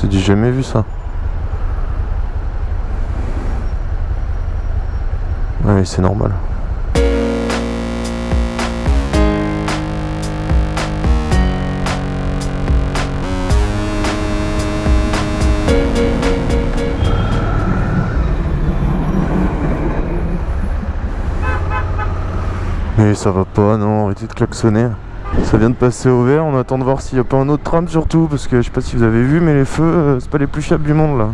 C'est du jamais vu ça. Ouais, c'est normal. Mais ça va pas, non, arrêtez de klaxonner. Ça vient de passer au vert, on attend de voir s'il n'y a pas un autre tram surtout, parce que je sais pas si vous avez vu, mais les feux, euh, c'est pas les plus fiables du monde là.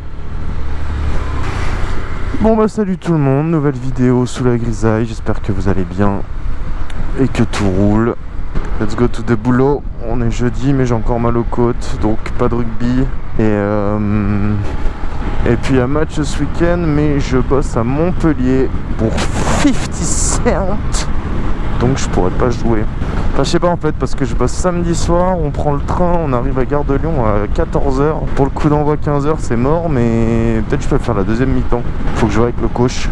Bon bah salut tout le monde, nouvelle vidéo sous la grisaille, j'espère que vous allez bien et que tout roule. Let's go to the boulot, on est jeudi mais j'ai encore mal aux côtes, donc pas de rugby. Et, euh, et puis un match ce week-end, mais je bosse à Montpellier pour 50 cents donc je pourrais pas jouer. Je sais pas en fait parce que je bosse samedi soir, on prend le train, on arrive à Gare de Lyon à 14h. Pour le coup d'envoi 15h c'est mort mais peut-être je peux faire la deuxième mi-temps. Faut que je joue avec le coach.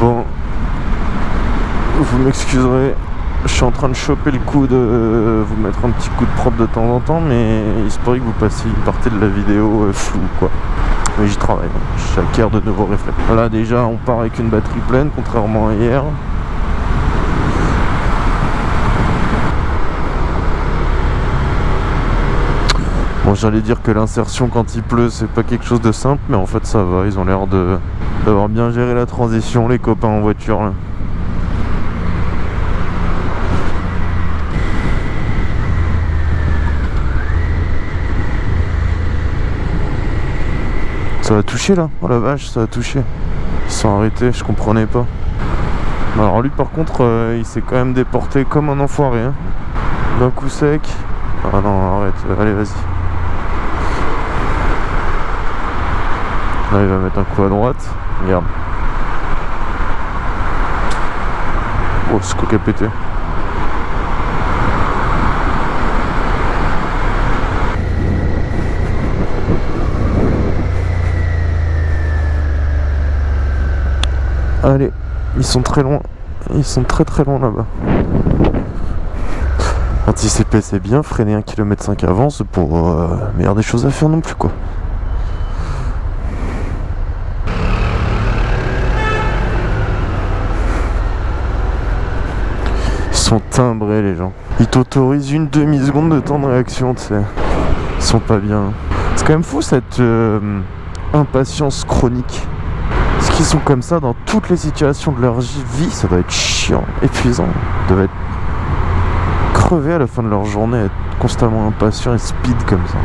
Bon, vous m'excuserez, je suis en train de choper le coup de vous mettre un petit coup de propre de temps en temps, mais il se pourrait que vous passiez une partie de la vidéo euh, floue, quoi. Mais j'y travaille, j'acquiers de nouveaux réflexes. Voilà, déjà, on part avec une batterie pleine, contrairement à hier. Bon, j'allais dire que l'insertion quand il pleut, c'est pas quelque chose de simple, mais en fait, ça va. Ils ont l'air d'avoir bien géré la transition, les copains en voiture. Là. Ça a touché là Oh la vache, ça a touché. Ils sont arrêtés, je comprenais pas. Alors lui par contre, euh, il s'est quand même déporté comme un enfoiré. Hein. D'un coup sec. Ah non, arrête, allez vas-y. Là il va mettre un coup à droite. Regarde. Oh, ce coup a pété. Allez, ils sont très loin. Ils sont très très loin là-bas. Anticiper c'est bien, freiner 1 km 5 avant c'est pour euh, meilleur des choses à faire non plus quoi. Ils sont timbrés les gens. Ils t'autorisent une demi-seconde de temps de réaction, tu sais. Ils sont pas bien. C'est quand même fou cette euh, impatience chronique qui sont comme ça dans toutes les situations de leur vie, ça doit être chiant, épuisant. Ils doivent être crevés à la fin de leur journée, être constamment impatients et speed comme ça.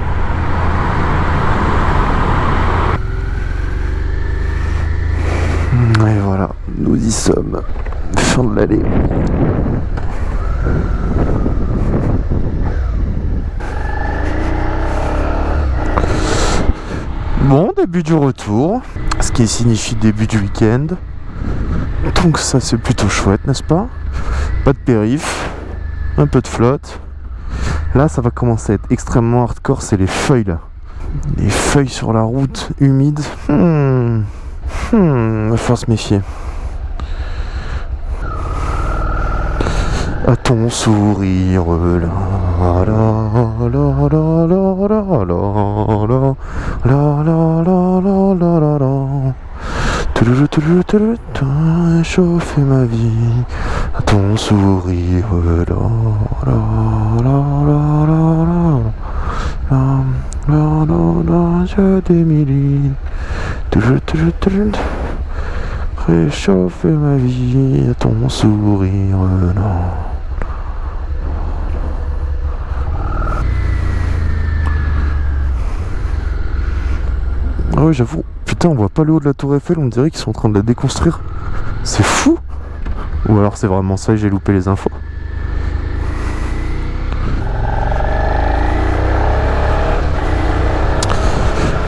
Et voilà, nous y sommes. Fin de l'allée. Bon, début du retour, ce qui signifie début du week-end. Donc ça c'est plutôt chouette, n'est-ce pas? Pas de périph, un peu de flotte. Là ça va commencer à être extrêmement hardcore, c'est les feuilles là. Les feuilles sur la route humide. Hmm. Hmm, va falloir se méfier. À ton sourire là chauffer ma vie à ton sourire je démiline réchauffer ma vie à ton sourire Ah ouais, j'avoue. Putain, on voit pas le haut de la tour Eiffel, on dirait qu'ils sont en train de la déconstruire. C'est fou Ou alors c'est vraiment ça et j'ai loupé les infos.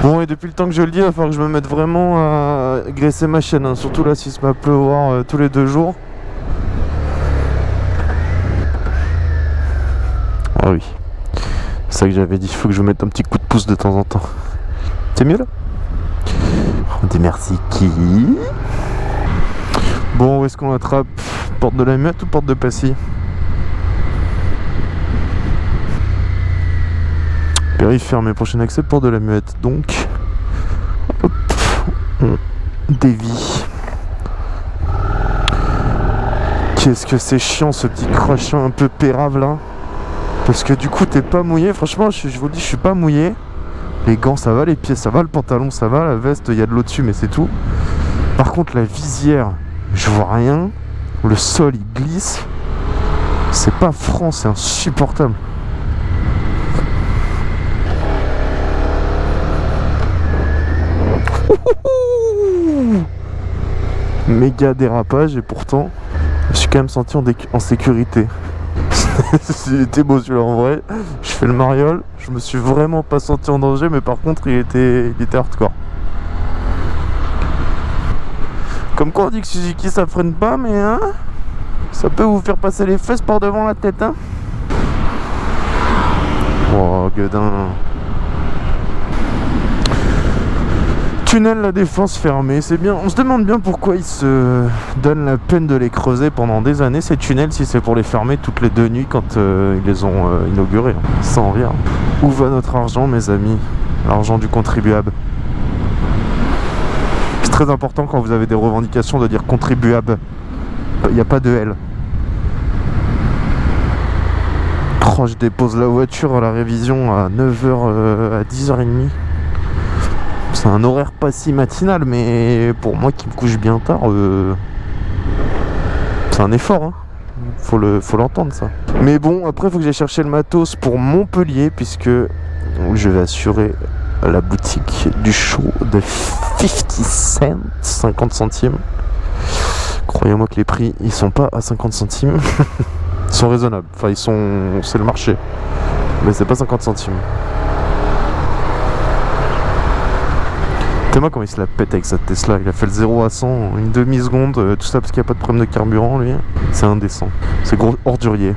Bon et depuis le temps que je le dis, il va falloir que je me mette vraiment à graisser ma chaîne, hein. surtout là s'il se à pleuvoir euh, tous les deux jours. Ah oui, c'est ça que j'avais dit, il faut que je mette un petit coup de pouce de temps en temps. C'est mieux là? On dit merci qui Bon, où est-ce qu'on attrape Porte de la Muette ou porte de Passy? Périph' fermé, prochain accès, porte de la Muette. Donc, hop, on dévie. Qu'est-ce que c'est chiant ce petit crochet un peu pérave là? Parce que du coup t'es pas mouillé, franchement je, vous le dis je suis pas mouillé Les gants ça va, les pieds ça va, le pantalon ça va, la veste il y a de l'eau dessus mais c'est tout. Par contre la visière, je vois rien. Le sol il glisse. C'est pas franc, c'est insupportable. Méga dérapage et pourtant je suis quand même senti en, en sécurité. il était beau celui-là en vrai. Je fais le mariole. Je me suis vraiment pas senti en danger, mais par contre, il était, il était hardcore. Comme quoi, on dit que Suzuki ça freine pas, mais hein, ça peut vous faire passer les fesses par devant la tête. Hein. Oh, gueudin. Tunnel la défense fermée, c'est bien. On se demande bien pourquoi ils se donnent la peine de les creuser pendant des années ces tunnels si c'est pour les fermer toutes les deux nuits quand euh, ils les ont euh, inaugurés. Sans rien. Où va notre argent mes amis? L'argent du contribuable. C'est très important quand vous avez des revendications de dire contribuable. Il n'y a pas de L. Oh, je dépose la voiture à la révision à 9h euh, à 10h30. C'est un horaire pas si matinal, mais pour moi qui me couche bien tard, euh, c'est un effort. Hein. Faut le, faut l'entendre ça. Mais bon, après faut que j'aille chercher le matos pour Montpellier, puisque je vais assurer la boutique du show de 50 cents, 50 centimes. Croyez-moi que les prix, ils sont pas à 50 centimes. ils sont raisonnables. Enfin, ils sont... c'est le marché. Mais c'est pas 50 centimes. T'es comment il se la pète avec cette Tesla. Il a fait le 0 à 100 en une demi-seconde. Euh, tout ça parce qu'il n'y a pas de problème de carburant, lui. C'est indécent. C'est gros ordurier.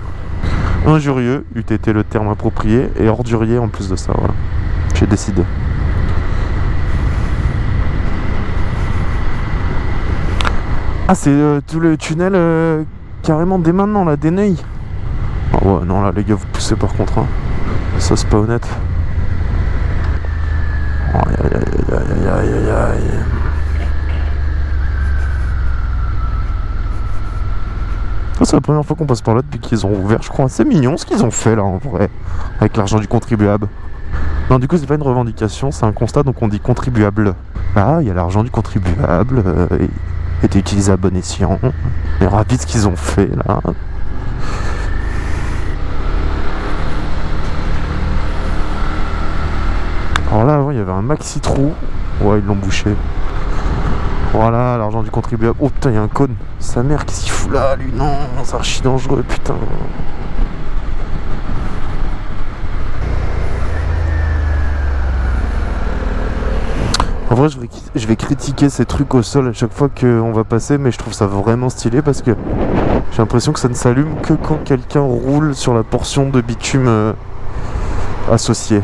Injurieux, eût été le terme approprié. Et ordurier en plus de ça, voilà. J'ai décidé. Ah, c'est euh, tout le tunnel euh, carrément dès maintenant, là, des. Ah ouais, non, là, les gars, vous poussez par contre. Hein. Ça, c'est pas honnête. Aïe aïe aïe aïe aïe aïe aïe. C'est la première fois qu'on passe par là depuis qu'ils ont ouvert, je crois. C'est mignon ce qu'ils ont fait là en vrai, avec l'argent du contribuable. Non, du coup, c'est pas une revendication, c'est un constat, donc on dit contribuable. Ah, il y a l'argent du contribuable, euh, été utilisé à bon escient. Mais rapide ce qu'ils ont fait là. Alors là, avant, il y avait un maxi trou. Ouais, ils l'ont bouché. Voilà, l'argent du contribuable. Oh putain, il y a un cône. Sa mère, qu'est-ce qu'il fout là, lui? Non, c'est archi dangereux, putain. En vrai, je vais, je vais, critiquer ces trucs au sol à chaque fois qu'on va passer, mais je trouve ça vraiment stylé parce que j'ai l'impression que ça ne s'allume que quand quelqu'un roule sur la portion de bitume euh, associée.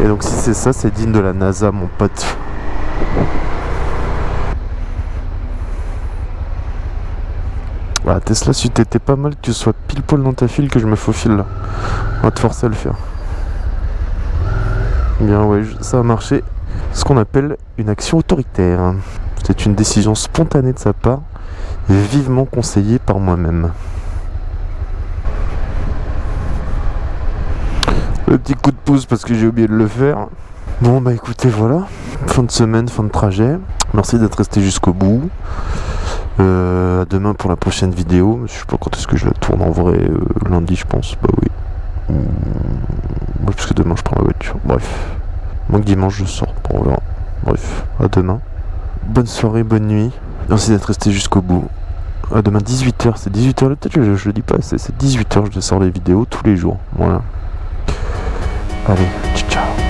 Et donc si c'est ça, c'est digne de la NASA, mon pote. Voilà, Tesla, si t'étais pas mal que tu sois pile poil dans ta file, que je me faufile là. On va te forcer à le faire. Bien, ouais, ça a marché. Ce qu'on appelle une action autoritaire. C'est une décision spontanée de sa part, vivement conseillée par moi-même. Le petit coup de pouce parce que j'ai oublié de le faire. Bon bah écoutez voilà, fin de semaine, fin de trajet. Merci d'être resté jusqu'au bout. Euh, à demain pour la prochaine vidéo. Je sais pas quand est-ce que je la tourne en vrai. Euh, lundi je pense. Bah oui. Mmh, parce que demain je prends la voiture. Bref. Moi dimanche je sors. On verra. Bref. À demain. Bonne soirée, bonne nuit. Merci d'être resté jusqu'au bout. À demain 18h. C'est 18h. Peut-être je, je le dis pas. C'est 18h. Je sors les vidéos tous les jours. Voilà. 까지 추천